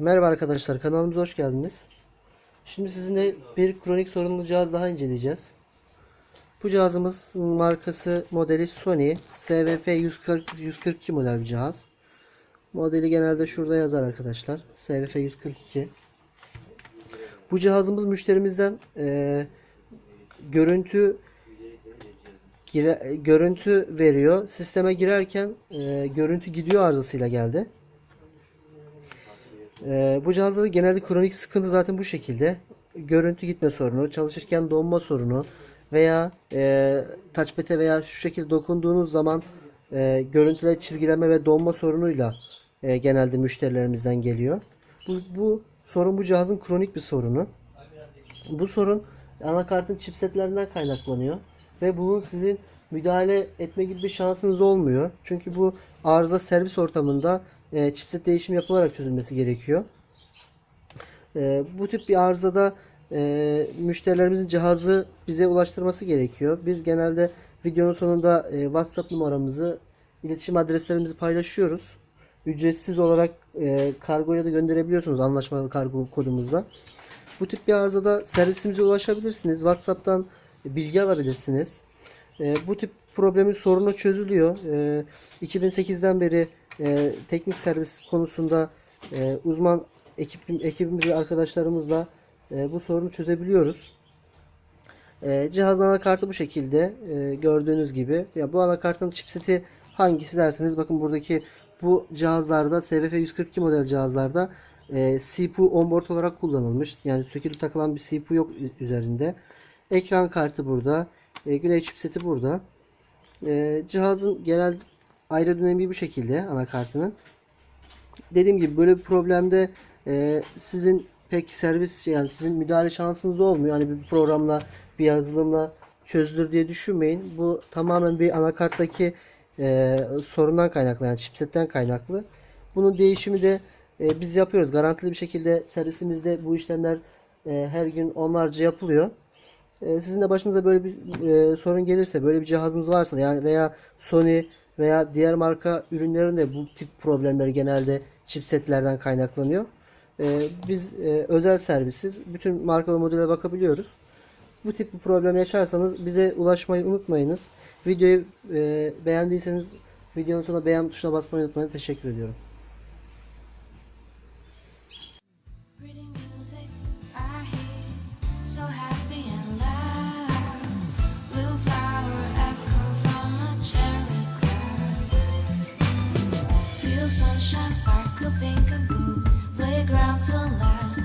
Merhaba arkadaşlar kanalımıza hoş geldiniz. Şimdi sizinle bir kronik sorunlu cihaz daha inceleyeceğiz. Bu cihazımız markası modeli Sony SVF 140 142 model bir cihaz. Modeli genelde şurada yazar arkadaşlar. SVF 142. Bu cihazımız müşterimizden eee, görüntü gire- görüntü veriyor. Sisteme girerken eee, görüntü gidiyor arızasıyla geldi. Ee, bu cihazda da genelde kronik sıkıntı zaten bu şekilde. Görüntü gitme sorunu, çalışırken donma sorunu veya e, touchpad'e veya şu şekilde dokunduğunuz zaman e, görüntüler çizgilenme ve donma sorunuyla e, genelde müşterilerimizden geliyor. Bu, bu sorun bu cihazın kronik bir sorunu. Bu sorun anakartın chipsetlerinden kaynaklanıyor ve bunun sizin müdahale etme gibi bir şansınız olmuyor. Çünkü bu arıza servis ortamında e, chipset değişimi yapılarak çözülmesi gerekiyor. E, bu tip bir arızada e, müşterilerimizin cihazı bize ulaştırması gerekiyor. Biz genelde videonun sonunda e, WhatsApp numaramızı, iletişim adreslerimizi paylaşıyoruz. Ücretsiz olarak e, kargoya da gönderebiliyorsunuz anlaşmalı kargo kodumuzla. Bu tip bir arızada servisimize ulaşabilirsiniz. WhatsApp'tan bilgi alabilirsiniz. E, bu tip problemin sorunu çözülüyor. E, 2008'den beri e, teknik servis konusunda e, uzman ekip ekibimiz ve arkadaşlarımızla e, bu sorunu çözebiliyoruz. E, cihazın anakartı bu şekilde e, gördüğünüz gibi. Ya bu anakartın chipseti hangisi derseniz bakın buradaki bu cihazlarda SVF 142 model cihazlarda e, CPU onboard olarak kullanılmış. Yani sökülüp takılan bir CPU yok üzerinde. Ekran kartı burada. E, güneş chipseti burada. E, cihazın genel ayrı dönemi bu şekilde anakartının. Dediğim gibi böyle bir problemde e, sizin pek servis yani sizin müdahale şansınız olmuyor. Hani bir programla bir yazılımla çözülür diye düşünmeyin. Bu tamamen bir anakarttaki e, sorundan kaynaklı yani chipsetten kaynaklı. Bunun değişimi de e, biz yapıyoruz. Garantili bir şekilde servisimizde bu işlemler e, her gün onlarca yapılıyor. E, sizin de başınıza böyle bir e, sorun gelirse, böyle bir cihazınız varsa yani veya Sony veya diğer marka ürünlerinde bu tip problemler genelde chipsetlerden kaynaklanıyor. E, biz e, özel servisiz bütün marka ve modele bakabiliyoruz. Bu tip bir problem yaşarsanız bize ulaşmayı unutmayınız. Videoyu e, beğendiyseniz videonun sonuna beğen tuşuna basmayı unutmayın. Teşekkür ediyorum. Sunshine sparkle pink and blue. Playgrounds will laugh